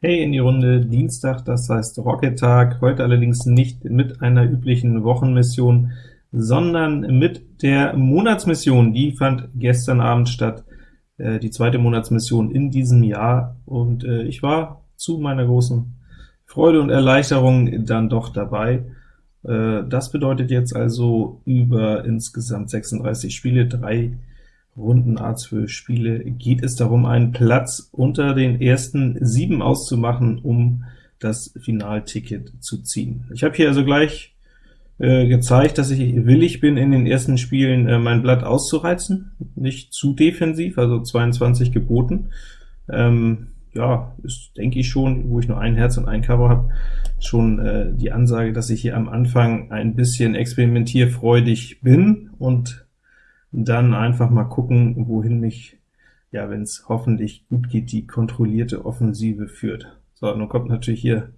Hey in die Runde, Dienstag, das heißt Rocket-Tag, heute allerdings nicht mit einer üblichen Wochenmission, sondern mit der Monatsmission. Die fand gestern Abend statt, äh, die zweite Monatsmission in diesem Jahr, und äh, ich war zu meiner großen Freude und Erleichterung dann doch dabei. Äh, das bedeutet jetzt also über insgesamt 36 Spiele, drei Runden A12 Spiele geht es darum, einen Platz unter den ersten sieben auszumachen, um das Finalticket zu ziehen. Ich habe hier also gleich äh, gezeigt, dass ich willig bin, in den ersten Spielen äh, mein Blatt auszureizen, nicht zu defensiv, also 22 geboten. Ähm, ja, ist, denke ich schon, wo ich nur ein Herz und ein Karo habe, schon äh, die Ansage, dass ich hier am Anfang ein bisschen experimentierfreudig bin und dann einfach mal gucken, wohin mich, ja, wenn es hoffentlich gut geht, die kontrollierte Offensive führt. So, nun kommt natürlich hier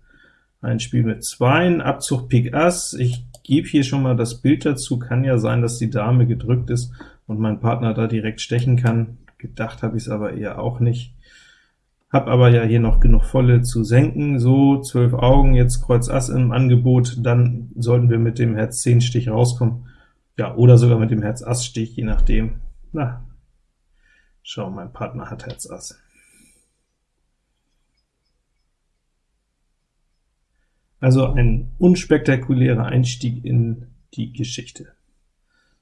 ein Spiel mit Zweien, Abzug Pik Ass. Ich gebe hier schon mal das Bild dazu, kann ja sein, dass die Dame gedrückt ist und mein Partner da direkt stechen kann. Gedacht habe ich es aber eher auch nicht. Hab aber ja hier noch genug Volle zu senken, so, 12 Augen, jetzt Kreuz Ass im Angebot, dann sollten wir mit dem Herz 10 Stich rauskommen. Ja, oder sogar mit dem Herz Ass Stich, je nachdem. Na, schau, mein Partner hat Herz Ass. Also ein unspektakulärer Einstieg in die Geschichte.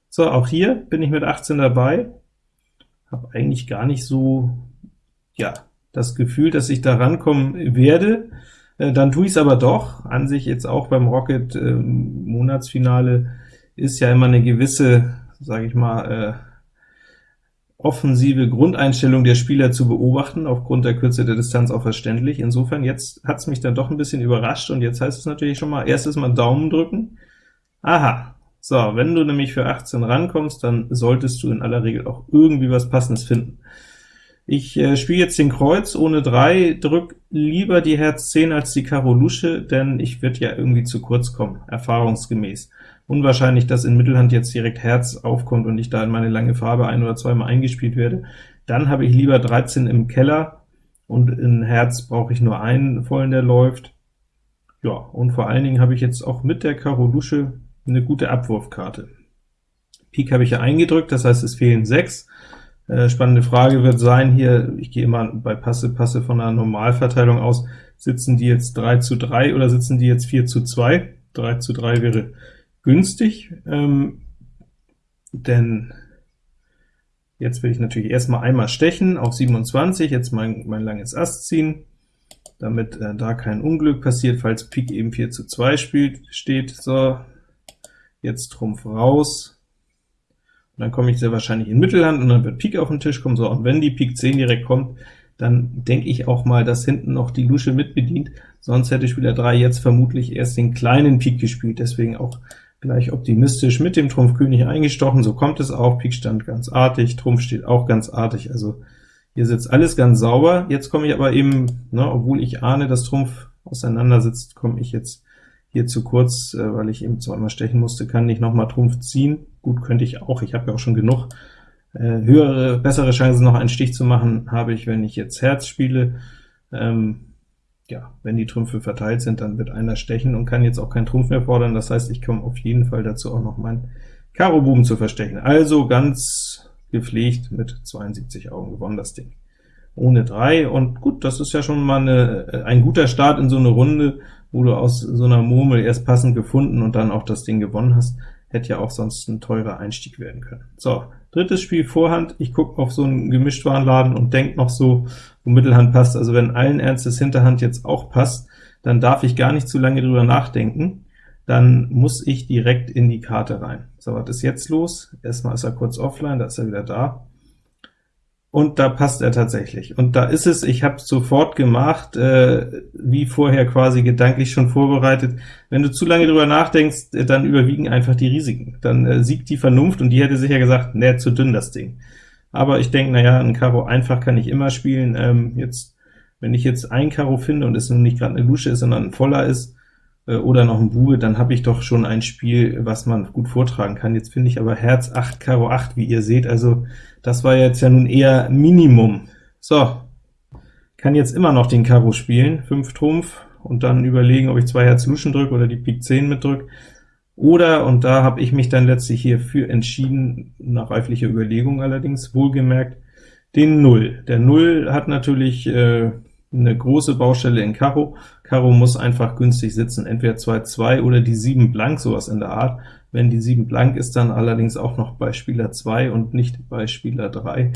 So, auch hier bin ich mit 18 dabei, habe eigentlich gar nicht so, ja, das Gefühl, dass ich da rankommen werde, äh, dann tue ich es aber doch, an sich jetzt auch beim Rocket äh, Monatsfinale ist ja immer eine gewisse, sage ich mal, äh, offensive Grundeinstellung der Spieler zu beobachten, aufgrund der Kürze der Distanz auch verständlich. Insofern, jetzt hat es mich dann doch ein bisschen überrascht, und jetzt heißt es natürlich schon mal, erstes Mal Daumen drücken. Aha, so, wenn du nämlich für 18 rankommst, dann solltest du in aller Regel auch irgendwie was Passendes finden. Ich äh, spiele jetzt den Kreuz ohne 3, drück lieber die Herz 10 als die Karo Lusche, denn ich würde ja irgendwie zu kurz kommen, erfahrungsgemäß unwahrscheinlich, dass in Mittelhand jetzt direkt Herz aufkommt und ich da in meine lange Farbe ein- oder zweimal eingespielt werde. Dann habe ich lieber 13 im Keller, und in Herz brauche ich nur einen vollen, der läuft. Ja, und vor allen Dingen habe ich jetzt auch mit der Karo Lusche eine gute Abwurfkarte. Pik habe ich ja eingedrückt, das heißt, es fehlen 6. Äh, spannende Frage wird sein hier, ich gehe immer bei Passe, Passe von einer Normalverteilung aus, sitzen die jetzt 3 zu 3 oder sitzen die jetzt 4 zu 2? 3 zu 3 wäre günstig, ähm, denn jetzt will ich natürlich erstmal einmal stechen auf 27, jetzt mein, mein langes Ass ziehen, damit äh, da kein Unglück passiert, falls Pik eben 4 zu 2 spielt, steht. So, jetzt Trumpf raus, und dann komme ich sehr wahrscheinlich in Mittelhand, und dann wird Pik auf den Tisch kommen. So, und wenn die Pik 10 direkt kommt, dann denke ich auch mal, dass hinten noch die Lusche mitbedient, sonst hätte Spieler 3 jetzt vermutlich erst den kleinen Pik gespielt, deswegen auch gleich optimistisch mit dem Trumpf König eingestochen, so kommt es auch, Pik stand ganz artig, Trumpf steht auch ganz artig, also hier sitzt alles ganz sauber. Jetzt komme ich aber eben, ne, obwohl ich ahne, dass Trumpf auseinandersitzt, komme ich jetzt hier zu kurz, äh, weil ich eben zweimal stechen musste, kann nicht nochmal Trumpf ziehen. Gut, könnte ich auch, ich habe ja auch schon genug. Äh, höhere, bessere Chancen, noch einen Stich zu machen, habe ich, wenn ich jetzt Herz spiele. Ähm, ja, wenn die Trümpfe verteilt sind, dann wird einer stechen und kann jetzt auch keinen Trumpf mehr fordern. Das heißt, ich komme auf jeden Fall dazu, auch noch meinen Karo Buben zu verstechen. Also ganz gepflegt mit 72 Augen gewonnen das Ding. Ohne 3, und gut, das ist ja schon mal eine, ein guter Start in so eine Runde, wo du aus so einer Murmel erst passend gefunden und dann auch das Ding gewonnen hast. Hätte ja auch sonst ein teurer Einstieg werden können. So, drittes Spiel Vorhand. Ich gucke auf so einen Gemischtwarenladen und denke noch so, wo Mittelhand passt. Also wenn allen Ernstes Hinterhand jetzt auch passt, dann darf ich gar nicht zu lange drüber nachdenken. Dann muss ich direkt in die Karte rein. So, was ist jetzt los? Erstmal ist er kurz offline, da ist er wieder da und da passt er tatsächlich. Und da ist es, ich habe sofort gemacht, äh, wie vorher quasi gedanklich schon vorbereitet. Wenn du zu lange drüber nachdenkst, äh, dann überwiegen einfach die Risiken. Dann äh, siegt die Vernunft, und die hätte sicher gesagt, ne, zu dünn das Ding. Aber ich denke, naja, ein Karo einfach kann ich immer spielen. Ähm, jetzt, wenn ich jetzt ein Karo finde und es nun nicht gerade eine Lusche ist, sondern ein Voller ist, oder noch ein Bube, dann habe ich doch schon ein Spiel, was man gut vortragen kann. Jetzt finde ich aber Herz 8, Karo 8, wie ihr seht, also das war jetzt ja nun eher Minimum. So, Kann jetzt immer noch den Karo spielen, 5 Trumpf, und dann überlegen, ob ich zwei Herz Luschen drücke oder die Pik 10 mitdrücke. Oder, und da habe ich mich dann letztlich hierfür entschieden, nach reiflicher Überlegung allerdings, wohlgemerkt, den Null. Der Null hat natürlich äh, eine große Baustelle in Karo. Karo muss einfach günstig sitzen, entweder 2-2 oder die 7 blank, sowas in der Art. Wenn die 7 blank ist, dann allerdings auch noch bei Spieler 2 und nicht bei Spieler 3.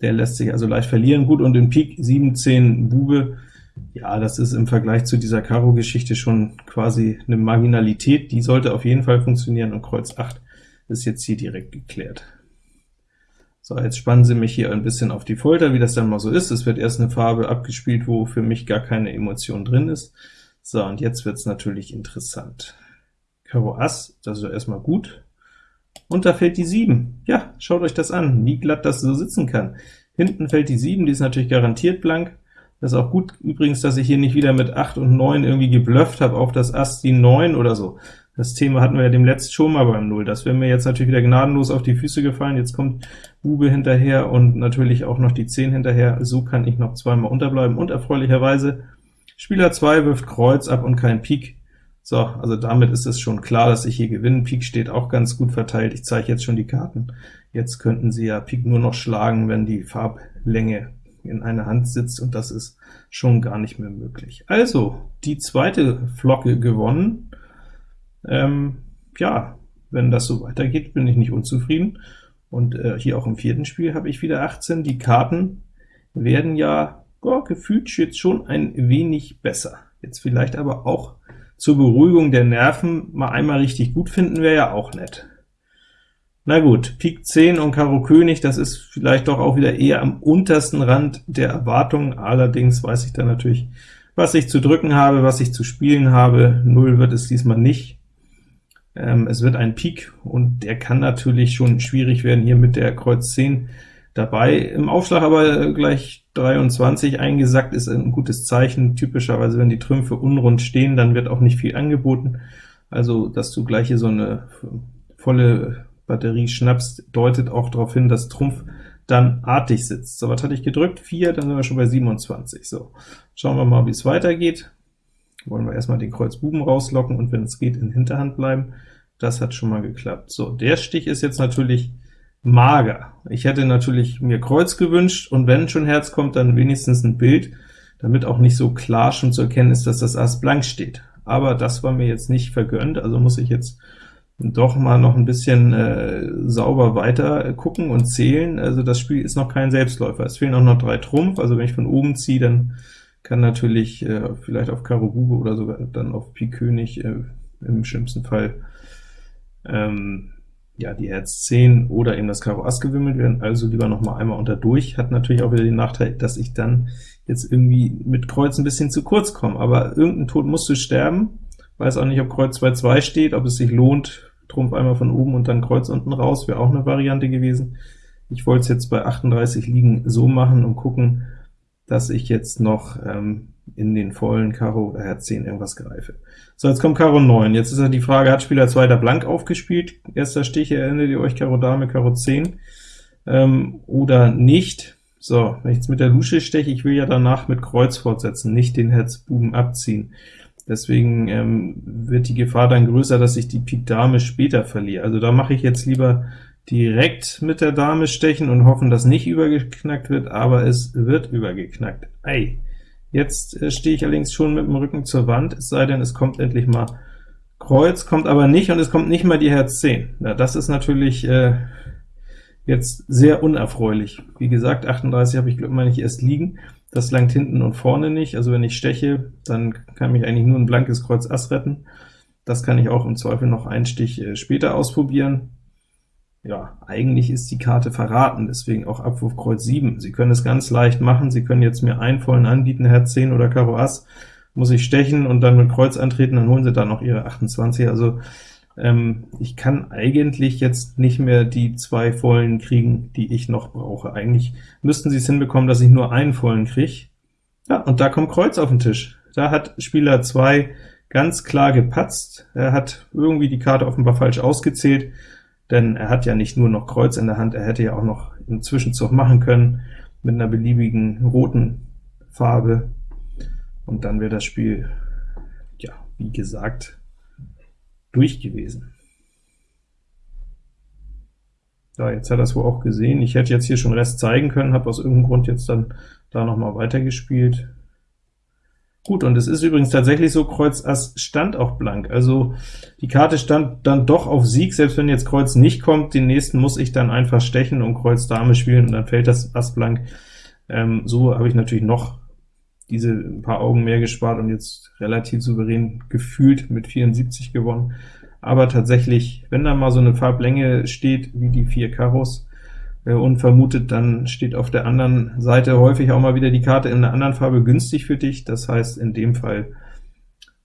Der lässt sich also leicht verlieren. Gut, und in Pik 7, 10 Bube, ja, das ist im Vergleich zu dieser Karo-Geschichte schon quasi eine Marginalität. Die sollte auf jeden Fall funktionieren, und Kreuz 8 ist jetzt hier direkt geklärt. So, jetzt spannen Sie mich hier ein bisschen auf die Folter, wie das dann mal so ist. Es wird erst eine Farbe abgespielt, wo für mich gar keine Emotion drin ist. So, und jetzt wird es natürlich interessant. Karo Ass, das ist ja erstmal gut. Und da fällt die 7. Ja, schaut euch das an, wie glatt das so sitzen kann. Hinten fällt die 7, die ist natürlich garantiert blank. Das ist auch gut übrigens, dass ich hier nicht wieder mit 8 und 9 irgendwie geblufft habe auf das Ass die 9 oder so. Das Thema hatten wir ja dem letzten schon mal beim Null. Das wäre mir jetzt natürlich wieder gnadenlos auf die Füße gefallen. Jetzt kommt Bube hinterher und natürlich auch noch die 10 hinterher. So kann ich noch zweimal unterbleiben. Und erfreulicherweise, Spieler 2 wirft Kreuz ab und kein Pik. So, also damit ist es schon klar, dass ich hier gewinne. Pik steht auch ganz gut verteilt. Ich zeige jetzt schon die Karten. Jetzt könnten Sie ja Pik nur noch schlagen, wenn die Farblänge in einer Hand sitzt, und das ist schon gar nicht mehr möglich. Also, die zweite Flocke gewonnen. Ähm, ja, wenn das so weitergeht, bin ich nicht unzufrieden. Und äh, hier auch im vierten Spiel habe ich wieder 18. Die Karten werden ja oh, gefühlt jetzt schon ein wenig besser. Jetzt vielleicht aber auch zur Beruhigung der Nerven mal einmal richtig gut finden, wäre ja auch nett. Na gut, Pik 10 und Karo König, das ist vielleicht doch auch wieder eher am untersten Rand der Erwartungen, allerdings weiß ich dann natürlich, was ich zu drücken habe, was ich zu spielen habe. 0 wird es diesmal nicht. Ähm, es wird ein Pik, und der kann natürlich schon schwierig werden, hier mit der Kreuz 10 dabei. Im Aufschlag aber gleich 23 eingesackt ist ein gutes Zeichen. Typischerweise, wenn die Trümpfe unrund stehen, dann wird auch nicht viel angeboten. Also, dass du gleich hier so eine volle Batterie schnappst, deutet auch darauf hin, dass Trumpf dann artig sitzt. So, was hatte ich gedrückt? 4, dann sind wir schon bei 27. So, schauen wir mal, wie es weitergeht. Wollen wir erstmal den Kreuz Buben rauslocken und wenn es geht, in Hinterhand bleiben. Das hat schon mal geklappt. So, der Stich ist jetzt natürlich mager. Ich hätte natürlich mir Kreuz gewünscht, und wenn schon Herz kommt, dann wenigstens ein Bild, damit auch nicht so klar schon zu erkennen ist, dass das Ass blank steht. Aber das war mir jetzt nicht vergönnt, also muss ich jetzt doch mal noch ein bisschen äh, sauber weiter gucken und zählen. Also das Spiel ist noch kein Selbstläufer. Es fehlen auch noch drei Trumpf, also wenn ich von oben ziehe, dann kann natürlich äh, vielleicht auf Karo Bube oder sogar dann auf Pik König äh, im schlimmsten Fall ähm, ja, die Herz 10 oder eben das Karo Ass gewimmelt werden, also lieber noch mal einmal unter durch. Hat natürlich auch wieder den Nachteil, dass ich dann jetzt irgendwie mit Kreuz ein bisschen zu kurz komme, aber irgendein Tod musst du sterben. Weiß auch nicht, ob Kreuz 2-2 steht, ob es sich lohnt, Trumpf einmal von oben und dann Kreuz unten raus, wäre auch eine Variante gewesen. Ich wollte es jetzt bei 38 liegen so machen und gucken, dass ich jetzt noch ähm, in den vollen Karo oder Herz 10 irgendwas greife. So, jetzt kommt Karo 9. Jetzt ist ja die Frage, hat Spieler 2 da blank aufgespielt? Erster Stich, erinnert ihr euch, Karo Dame, Karo 10, ähm, oder nicht? So, wenn ich jetzt mit der Lusche steche, ich will ja danach mit Kreuz fortsetzen, nicht den Herz Buben abziehen. Deswegen ähm, wird die Gefahr dann größer, dass ich die Pik Dame später verliere. Also da mache ich jetzt lieber direkt mit der Dame stechen und hoffen, dass nicht übergeknackt wird, aber es wird übergeknackt. Ei! Jetzt äh, stehe ich allerdings schon mit dem Rücken zur Wand, es sei denn, es kommt endlich mal Kreuz, kommt aber nicht, und es kommt nicht mal die Herz 10. Na, das ist natürlich äh, jetzt sehr unerfreulich. Wie gesagt, 38 habe ich, glaube ich, erst liegen. Das langt hinten und vorne nicht, also wenn ich steche, dann kann mich eigentlich nur ein blankes Kreuz Ass retten. Das kann ich auch im Zweifel noch einen Stich äh, später ausprobieren. Ja, eigentlich ist die Karte verraten, deswegen auch Abwurf Kreuz 7. Sie können es ganz leicht machen, Sie können jetzt mir einen vollen anbieten, Herz 10 oder Karo Ass, muss ich stechen und dann mit Kreuz antreten, dann holen Sie da noch Ihre 28. Also ähm, ich kann eigentlich jetzt nicht mehr die zwei vollen kriegen, die ich noch brauche. Eigentlich müssten sie es hinbekommen, dass ich nur einen vollen kriege. Ja, und da kommt Kreuz auf den Tisch. Da hat Spieler 2 ganz klar gepatzt. Er hat irgendwie die Karte offenbar falsch ausgezählt, denn er hat ja nicht nur noch Kreuz in der Hand, er hätte ja auch noch einen Zwischenzug machen können mit einer beliebigen roten Farbe, und dann wäre das Spiel, ja, wie gesagt, durch gewesen. Ja, jetzt hat er es wohl auch gesehen. Ich hätte jetzt hier schon Rest zeigen können, habe aus irgendeinem Grund jetzt dann da noch mal weitergespielt. Gut, und es ist übrigens tatsächlich so, Kreuz Ass stand auch blank, also die Karte stand dann doch auf Sieg, selbst wenn jetzt Kreuz nicht kommt, den nächsten muss ich dann einfach stechen und Kreuz Dame spielen, und dann fällt das Ass blank. Ähm, so habe ich natürlich noch diese paar Augen mehr gespart und jetzt relativ souverän gefühlt mit 74 gewonnen. Aber tatsächlich, wenn da mal so eine Farblänge steht, wie die vier Karos, unvermutet, dann steht auf der anderen Seite häufig auch mal wieder die Karte in einer anderen Farbe günstig für dich. Das heißt, in dem Fall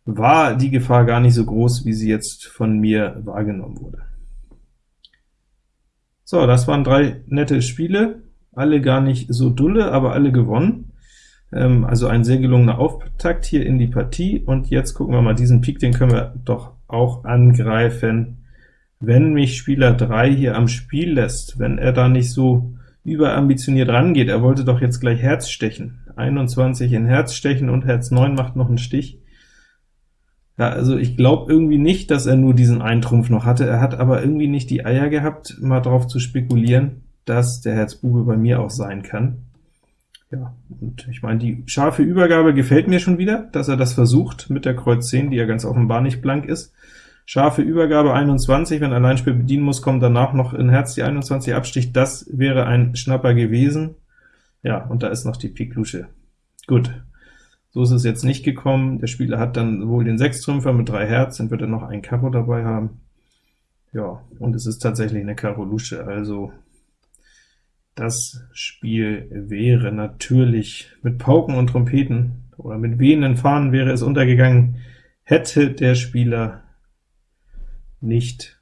war die Gefahr gar nicht so groß, wie sie jetzt von mir wahrgenommen wurde. So, das waren drei nette Spiele, alle gar nicht so dulle, aber alle gewonnen. Ähm, also ein sehr gelungener Auftakt hier in die Partie, und jetzt gucken wir mal, diesen Pik, den können wir doch auch angreifen wenn mich Spieler 3 hier am Spiel lässt, wenn er da nicht so überambitioniert rangeht, er wollte doch jetzt gleich Herz stechen, 21 in Herz stechen und Herz 9 macht noch einen Stich. Ja, also ich glaube irgendwie nicht, dass er nur diesen Eintrumpf noch hatte, er hat aber irgendwie nicht die Eier gehabt, mal drauf zu spekulieren, dass der Herz Bube bei mir auch sein kann. Ja, und ich meine, die scharfe Übergabe gefällt mir schon wieder, dass er das versucht mit der Kreuz 10, die ja ganz offenbar nicht blank ist. Scharfe Übergabe 21, wenn Alleinspiel bedienen muss, kommt danach noch in Herz die 21 Abstich, das wäre ein Schnapper gewesen. Ja, und da ist noch die Pik Lusche. Gut, so ist es jetzt nicht gekommen. Der Spieler hat dann wohl den Sechstrümpfer mit drei Herz, dann wird er noch ein Karo dabei haben. Ja, und es ist tatsächlich eine Karo Lusche, also das Spiel wäre natürlich mit Pauken und Trompeten oder mit wehenden Fahnen wäre es untergegangen, hätte der Spieler nicht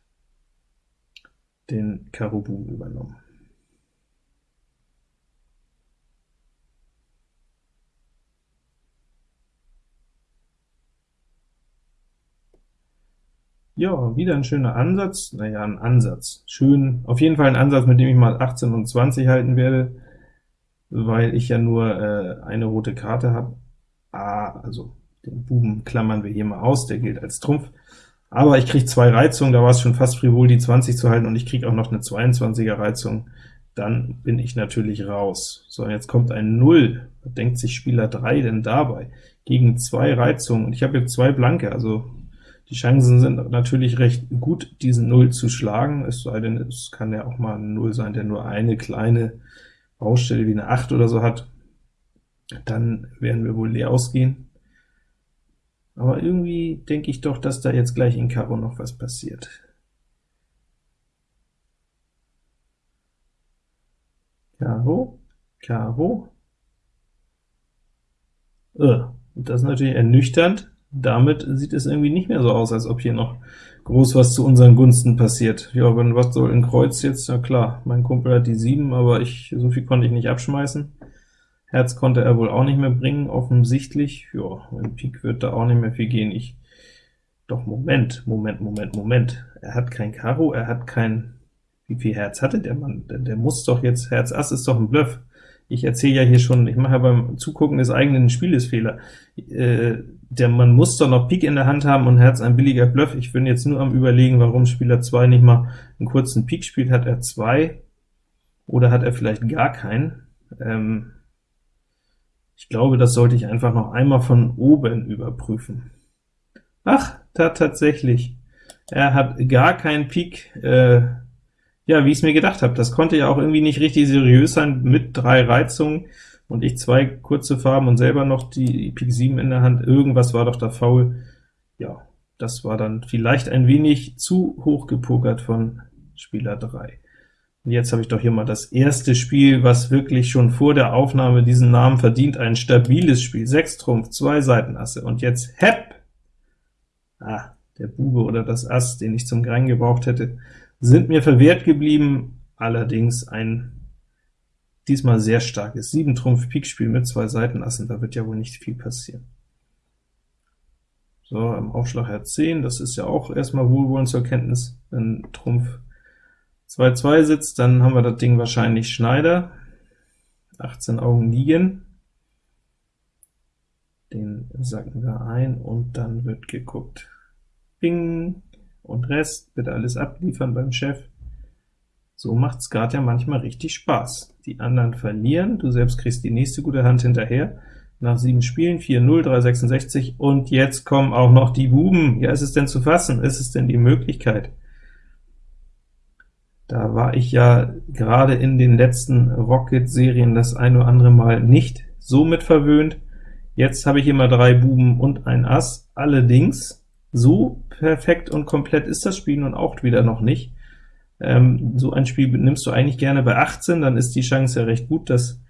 den Karo übernommen. Ja, wieder ein schöner Ansatz, naja, ein Ansatz, schön, auf jeden Fall ein Ansatz, mit dem ich mal 18 und 20 halten werde, weil ich ja nur äh, eine rote Karte habe. Ah, also den Buben klammern wir hier mal aus, der gilt als Trumpf aber ich kriege zwei Reizungen, da war es schon fast frivol, die 20 zu halten, und ich kriege auch noch eine 22er Reizung, dann bin ich natürlich raus. So, jetzt kommt ein 0, was denkt sich Spieler 3 denn dabei? Gegen zwei Reizungen, und ich habe jetzt zwei Blanke, also die Chancen sind natürlich recht gut, diesen 0 zu schlagen, es sei denn, es kann ja auch mal ein 0 sein, der nur eine kleine Baustelle wie eine 8 oder so hat, dann werden wir wohl leer ausgehen. Aber irgendwie denke ich doch, dass da jetzt gleich in Karo noch was passiert. Karo, Karo. Äh, das ist natürlich ernüchternd. Damit sieht es irgendwie nicht mehr so aus, als ob hier noch groß was zu unseren Gunsten passiert. Ja, wenn was soll in Kreuz jetzt? Ja klar, mein Kumpel hat die 7, aber ich so viel konnte ich nicht abschmeißen. Herz konnte er wohl auch nicht mehr bringen, offensichtlich. Ja, in Pik wird da auch nicht mehr viel gehen. Ich doch, Moment, Moment, Moment, Moment. Er hat kein Karo, er hat kein... Wie viel Herz hatte der Mann? Der, der muss doch jetzt... Herz Ass ist doch ein Bluff. Ich erzähle ja hier schon, ich mache ja beim Zugucken des eigenen Spieles Fehler. Äh, der Mann muss doch noch Pik in der Hand haben und Herz ein billiger Bluff. Ich bin jetzt nur am überlegen, warum Spieler 2 nicht mal einen kurzen Pik spielt. Hat er 2 oder hat er vielleicht gar keinen? Ähm, ich glaube, das sollte ich einfach noch einmal von oben überprüfen. Ach, da tatsächlich. Er hat gar keinen Pik, äh, ja, wie ich es mir gedacht habe. Das konnte ja auch irgendwie nicht richtig seriös sein, mit drei Reizungen, und ich zwei kurze Farben und selber noch die Pik 7 in der Hand. Irgendwas war doch da faul. Ja, das war dann vielleicht ein wenig zu hoch gepokert von Spieler 3. Jetzt habe ich doch hier mal das erste Spiel, was wirklich schon vor der Aufnahme diesen Namen verdient, ein stabiles Spiel. 6 Trumpf, zwei Seitenasse, und jetzt Hepp! Ah, der Bube oder das Ass, den ich zum Grein gebraucht hätte, sind mir verwehrt geblieben, allerdings ein diesmal sehr starkes 7 Trumpf Pik-Spiel mit zwei Seitenassen, da wird ja wohl nicht viel passieren. So, im Aufschlag Herz 10, das ist ja auch erstmal wohlwollend zur Kenntnis, wenn Trumpf 2-2 sitzt, dann haben wir das Ding wahrscheinlich Schneider. 18 Augen liegen. Den sacken wir ein, und dann wird geguckt. Bing! Und Rest wird alles abliefern beim Chef. So macht Skat ja manchmal richtig Spaß. Die anderen verlieren, du selbst kriegst die nächste gute Hand hinterher. Nach sieben Spielen, 4-0, 366, und jetzt kommen auch noch die Buben. Ja, ist es denn zu fassen? Ist es denn die Möglichkeit? Da war ich ja gerade in den letzten Rocket-Serien das ein oder andere Mal nicht so mit verwöhnt. Jetzt habe ich immer drei Buben und ein Ass. Allerdings, so perfekt und komplett ist das Spiel nun auch wieder noch nicht. Ähm, so ein Spiel nimmst du eigentlich gerne bei 18, dann ist die Chance ja recht gut, dass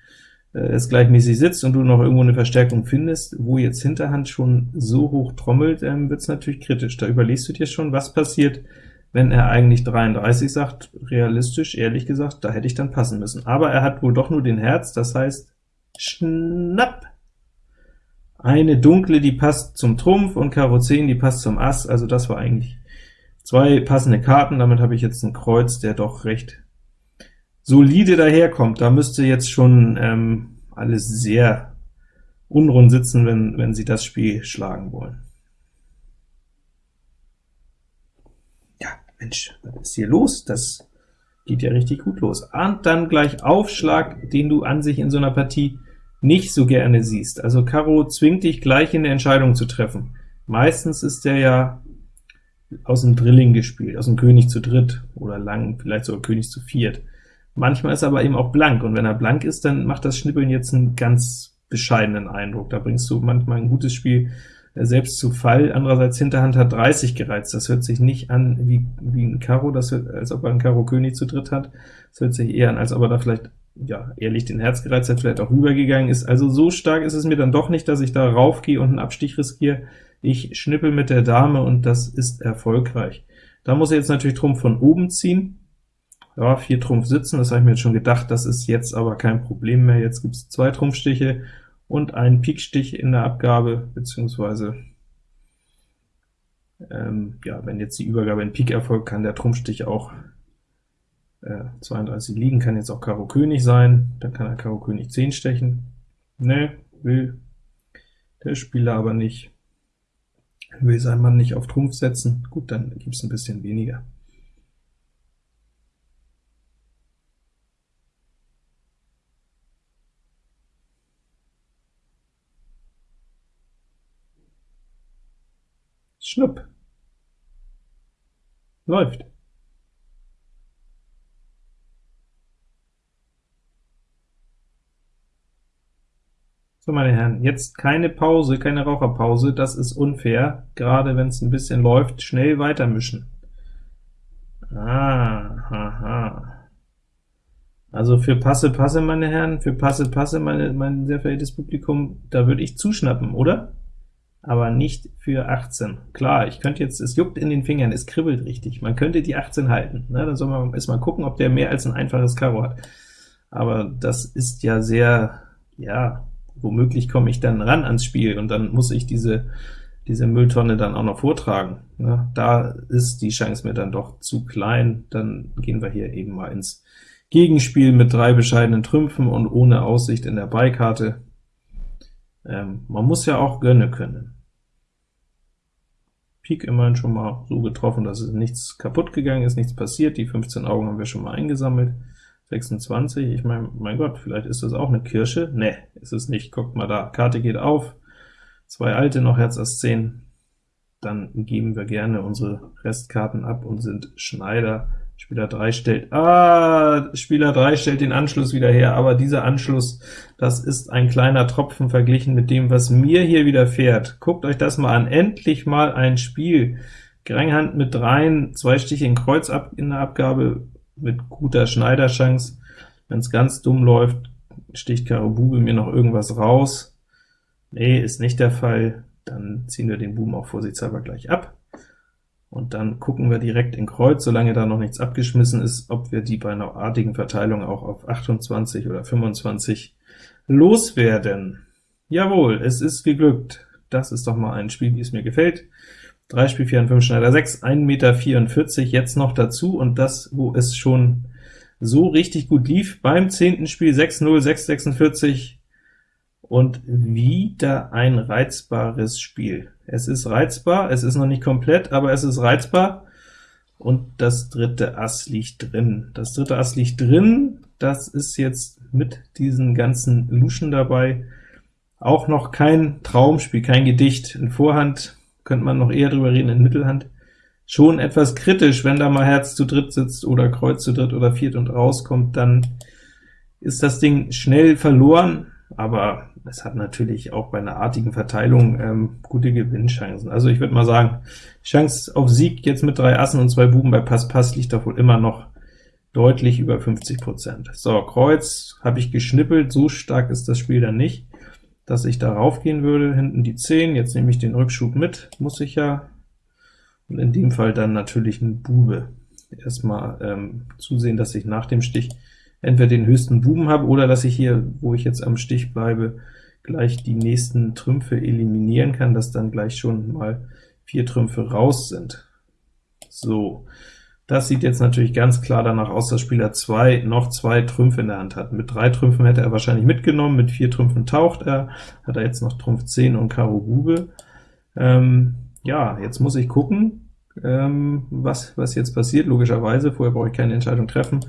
äh, es gleichmäßig sitzt und du noch irgendwo eine Verstärkung findest. Wo jetzt Hinterhand schon so hoch trommelt, ähm, wird es natürlich kritisch. Da überlegst du dir schon, was passiert, wenn er eigentlich 33 sagt. Realistisch, ehrlich gesagt, da hätte ich dann passen müssen. Aber er hat wohl doch nur den Herz, das heißt, schnapp! Eine dunkle, die passt zum Trumpf, und Karo 10, die passt zum Ass, also das war eigentlich Zwei passende Karten, damit habe ich jetzt ein Kreuz, der doch recht solide daherkommt. Da müsste jetzt schon ähm, alles sehr unrund sitzen, wenn, wenn Sie das Spiel schlagen wollen. Ja, Mensch, was ist hier los? Das geht ja richtig gut los. Und dann gleich Aufschlag, den du an sich in so einer Partie nicht so gerne siehst. Also Karo zwingt dich gleich in der Entscheidung zu treffen. Meistens ist der ja aus dem Drilling gespielt, aus dem König zu dritt oder lang, vielleicht sogar König zu viert. Manchmal ist er aber eben auch blank, und wenn er blank ist, dann macht das Schnippeln jetzt einen ganz bescheidenen Eindruck. Da bringst du manchmal ein gutes Spiel selbst zu Fall. Andererseits Hinterhand hat 30 gereizt, das hört sich nicht an wie, wie ein Karo, das hört, als ob er ein Karo König zu dritt hat. Das hört sich eher an, als ob er da vielleicht ja, ehrlich den Herz gereizt hat, vielleicht auch rübergegangen ist. Also so stark ist es mir dann doch nicht, dass ich da raufgehe und einen Abstich riskiere. Ich schnippel mit der Dame, und das ist erfolgreich. Da muss ich jetzt natürlich Trumpf von oben ziehen. Ja, vier Trumpf sitzen, das habe ich mir jetzt schon gedacht, das ist jetzt aber kein Problem mehr. Jetzt gibt es zwei Trumpfstiche und einen Pikstich in der Abgabe, beziehungsweise ähm, ja, wenn jetzt die Übergabe in Pik erfolgt, kann der Trumpfstich auch äh, 32 liegen, kann jetzt auch Karo König sein, dann kann er Karo König 10 stechen. Ne, will der Spieler aber nicht. Will sein Mann nicht auf Trumpf setzen, gut, dann gibt es ein bisschen weniger. Schnupp. Läuft. So, meine Herren, jetzt keine Pause, keine Raucherpause, das ist unfair, gerade wenn es ein bisschen läuft, schnell weitermischen. Ah, haha. Also für Passe, Passe, meine Herren, für Passe, Passe, meine, mein sehr verehrtes Publikum, da würde ich zuschnappen, oder? Aber nicht für 18. Klar, ich könnte jetzt, es juckt in den Fingern, es kribbelt richtig, man könnte die 18 halten, ne? dann soll man erstmal gucken, ob der mehr als ein einfaches Karo hat. Aber das ist ja sehr, ja, womöglich komme ich dann ran ans Spiel, und dann muss ich diese, diese Mülltonne dann auch noch vortragen. Ne? Da ist die Chance mir dann doch zu klein, dann gehen wir hier eben mal ins Gegenspiel mit drei bescheidenen Trümpfen und ohne Aussicht in der Beikarte. Ähm, man muss ja auch gönnen können. Pik immerhin schon mal so getroffen, dass es nichts kaputt gegangen ist, nichts passiert. Die 15 Augen haben wir schon mal eingesammelt. 26, ich meine, mein Gott, vielleicht ist das auch eine Kirsche. Ne, ist es nicht. Guckt mal da, Karte geht auf, zwei alte, noch Herz Ass 10. Dann geben wir gerne unsere Restkarten ab und sind Schneider. Spieler 3 stellt, ah, Spieler 3 stellt den Anschluss wieder her, aber dieser Anschluss, das ist ein kleiner Tropfen verglichen mit dem, was mir hier widerfährt. Guckt euch das mal an, endlich mal ein Spiel. Geringhand mit dreien, zwei Stiche in Kreuz ab in der Abgabe, mit guter Schneiderchance. Wenn es ganz dumm läuft, sticht Karo Bube mir noch irgendwas raus. Nee, ist nicht der Fall. Dann ziehen wir den Buben auch vorsichtshalber gleich ab. Und dann gucken wir direkt in Kreuz, solange da noch nichts abgeschmissen ist, ob wir die bei einer artigen Verteilung auch auf 28 oder 25 loswerden. Jawohl, es ist geglückt. Das ist doch mal ein Spiel, wie es mir gefällt. 3 Spiel 4 und 5 Schneider 6, 1,44 Meter jetzt noch dazu, und das, wo es schon so richtig gut lief. Beim zehnten Spiel 6-0, 6,46, und wieder ein reizbares Spiel. Es ist reizbar, es ist noch nicht komplett, aber es ist reizbar, und das dritte Ass liegt drin. Das dritte Ass liegt drin, das ist jetzt mit diesen ganzen Luschen dabei auch noch kein Traumspiel, kein Gedicht. In Vorhand könnte man noch eher drüber reden, in Mittelhand schon etwas kritisch, wenn da mal Herz zu dritt sitzt oder Kreuz zu dritt oder viert und rauskommt, dann ist das Ding schnell verloren, aber es hat natürlich auch bei einer artigen Verteilung ähm, gute Gewinnchancen. Also ich würde mal sagen, Chance auf Sieg jetzt mit drei Assen und zwei Buben bei Pass-Pass liegt doch wohl immer noch deutlich über 50%. So, Kreuz habe ich geschnippelt, so stark ist das Spiel dann nicht, dass ich darauf gehen würde. Hinten die 10, jetzt nehme ich den Rückschub mit, muss ich ja, und in dem Fall dann natürlich ein Bube. Erstmal ähm, zusehen, dass ich nach dem Stich entweder den höchsten Buben habe, oder dass ich hier, wo ich jetzt am Stich bleibe, gleich die nächsten Trümpfe eliminieren kann, dass dann gleich schon mal vier Trümpfe raus sind. So, das sieht jetzt natürlich ganz klar danach aus, dass Spieler 2 noch zwei Trümpfe in der Hand hat. Mit drei Trümpfen hätte er wahrscheinlich mitgenommen, mit vier Trümpfen taucht er, hat er jetzt noch Trumpf 10 und Karo Bube. Ähm, ja, jetzt muss ich gucken, ähm, was, was jetzt passiert, logischerweise, vorher brauche ich keine Entscheidung treffen,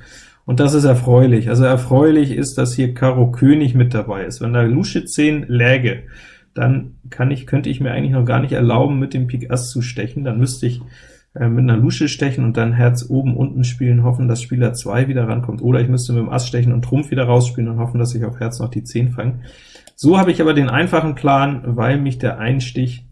und das ist erfreulich. Also erfreulich ist, dass hier Karo König mit dabei ist. Wenn da Lusche 10 läge, dann kann ich, könnte ich mir eigentlich noch gar nicht erlauben, mit dem Pik Ass zu stechen. Dann müsste ich äh, mit einer Lusche stechen und dann Herz oben, unten spielen, hoffen, dass Spieler 2 wieder rankommt. Oder ich müsste mit dem Ass stechen und Trumpf wieder rausspielen und hoffen, dass ich auf Herz noch die 10 fange. So habe ich aber den einfachen Plan, weil mich der Einstich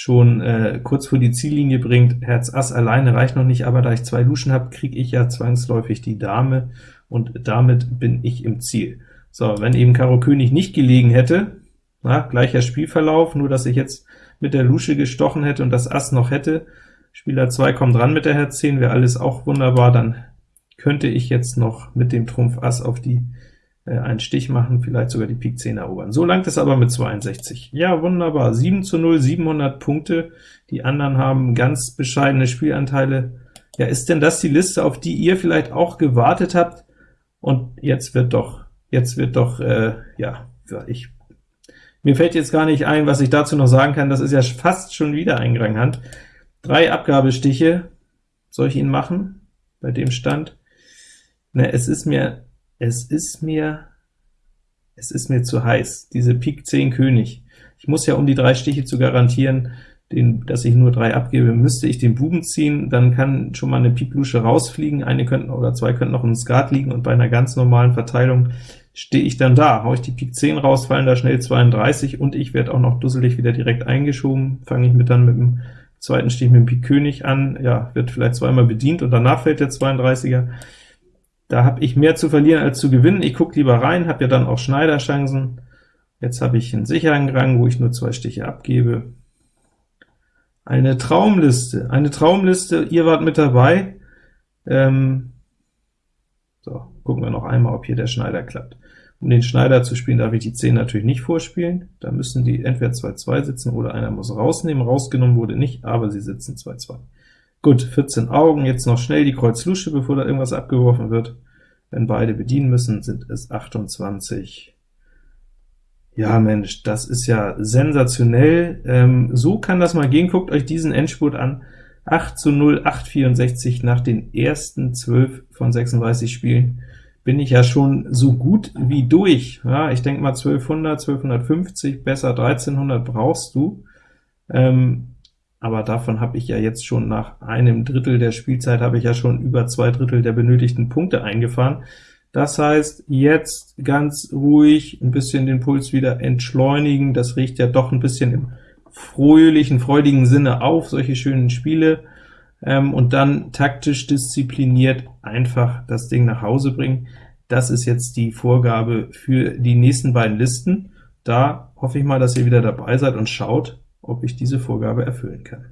schon äh, kurz vor die Ziellinie bringt. Herz Ass alleine reicht noch nicht, aber da ich zwei Luschen habe, kriege ich ja zwangsläufig die Dame, und damit bin ich im Ziel. So, wenn eben Karo König nicht gelegen hätte, na, gleicher Spielverlauf, nur dass ich jetzt mit der Lusche gestochen hätte und das Ass noch hätte, Spieler 2 kommt ran mit der Herz 10, wäre alles auch wunderbar, dann könnte ich jetzt noch mit dem Trumpf Ass auf die einen Stich machen, vielleicht sogar die Pik 10 erobern. So langt es aber mit 62. Ja, wunderbar, 7 zu 0, 700 Punkte. Die anderen haben ganz bescheidene Spielanteile. Ja, ist denn das die Liste, auf die ihr vielleicht auch gewartet habt? Und jetzt wird doch, jetzt wird doch, äh, ja, ich, mir fällt jetzt gar nicht ein, was ich dazu noch sagen kann, das ist ja fast schon wieder ein Hand. Drei Abgabestiche, soll ich ihn machen, bei dem Stand? Ne, es ist mir es ist mir, es ist mir zu heiß, diese Pik 10 König. Ich muss ja, um die drei Stiche zu garantieren, den, dass ich nur drei abgebe, müsste ich den Buben ziehen, dann kann schon mal eine Pik Lusche rausfliegen, eine könnten oder zwei könnten noch im Skat liegen, und bei einer ganz normalen Verteilung stehe ich dann da. Hau ich die Pik 10 raus, fallen da schnell 32, und ich werde auch noch dusselig wieder direkt eingeschoben, fange ich mit dann mit dem zweiten Stich mit dem Pik König an, ja, wird vielleicht zweimal bedient, und danach fällt der 32er. Da habe ich mehr zu verlieren als zu gewinnen. Ich gucke lieber rein, habe ja dann auch Schneiderchancen. Jetzt habe ich einen sicheren Rang, wo ich nur zwei Stiche abgebe. Eine Traumliste, eine Traumliste, ihr wart mit dabei. Ähm, so, gucken wir noch einmal, ob hier der Schneider klappt. Um den Schneider zu spielen, darf ich die 10 natürlich nicht vorspielen. Da müssen die entweder 2-2 sitzen, oder einer muss rausnehmen. Rausgenommen wurde nicht, aber sie sitzen 2-2. Gut, 14 Augen, jetzt noch schnell die Kreuz Lusche, bevor da irgendwas abgeworfen wird. Wenn beide bedienen müssen, sind es 28. Ja, Mensch, das ist ja sensationell. Ähm, so kann das mal gehen. Guckt euch diesen Endspurt an. 8 zu 0, 8,64 nach den ersten 12 von 36 Spielen bin ich ja schon so gut wie durch. Ja, ich denke mal 1200, 1250, besser 1300 brauchst du. Ähm, aber davon habe ich ja jetzt schon nach einem Drittel der Spielzeit habe ich ja schon über zwei Drittel der benötigten Punkte eingefahren. Das heißt, jetzt ganz ruhig ein bisschen den Puls wieder entschleunigen, das riecht ja doch ein bisschen im fröhlichen, freudigen Sinne auf, solche schönen Spiele, ähm, und dann taktisch diszipliniert einfach das Ding nach Hause bringen. Das ist jetzt die Vorgabe für die nächsten beiden Listen. Da hoffe ich mal, dass ihr wieder dabei seid und schaut, ob ich diese Vorgabe erfüllen kann.